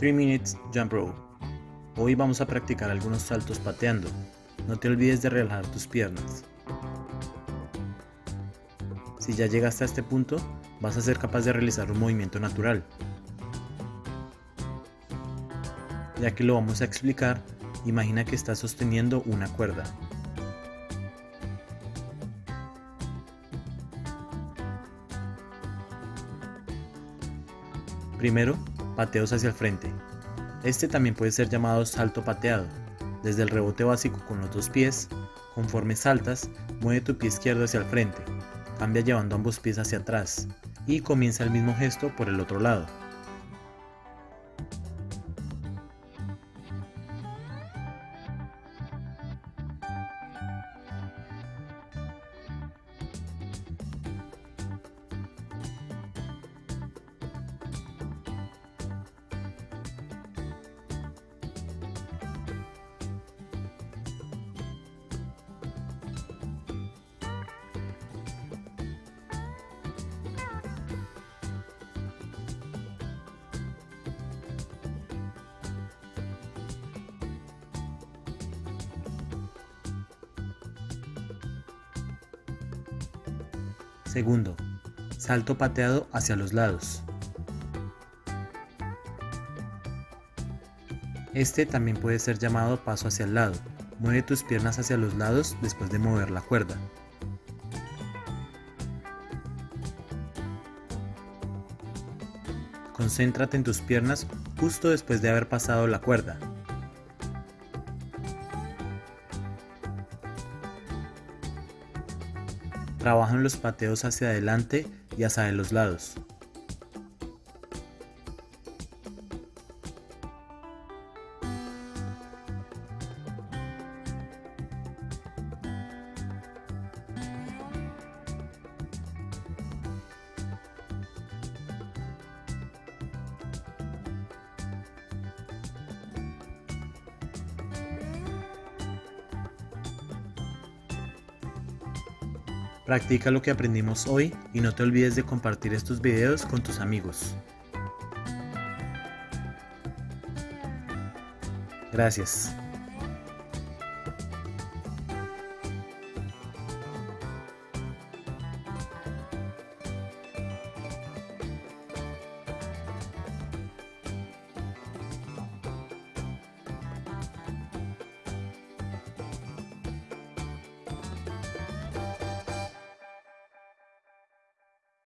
3 Minutes Jump Rope. Hoy vamos a practicar algunos saltos pateando. No te olvides de relajar tus piernas. Si ya llegaste a este punto, vas a ser capaz de realizar un movimiento natural. Ya que lo vamos a explicar, imagina que estás sosteniendo una cuerda. Primero, pateos hacia el frente. Este también puede ser llamado salto pateado. Desde el rebote básico con los dos pies, conforme saltas, mueve tu pie izquierdo hacia el frente, cambia llevando ambos pies hacia atrás y comienza el mismo gesto por el otro lado. Segundo, salto pateado hacia los lados. Este también puede ser llamado paso hacia el lado. Mueve tus piernas hacia los lados después de mover la cuerda. Concéntrate en tus piernas justo después de haber pasado la cuerda. Trabaja en los pateos hacia adelante y hacia los lados. Practica lo que aprendimos hoy y no te olvides de compartir estos videos con tus amigos. Gracias.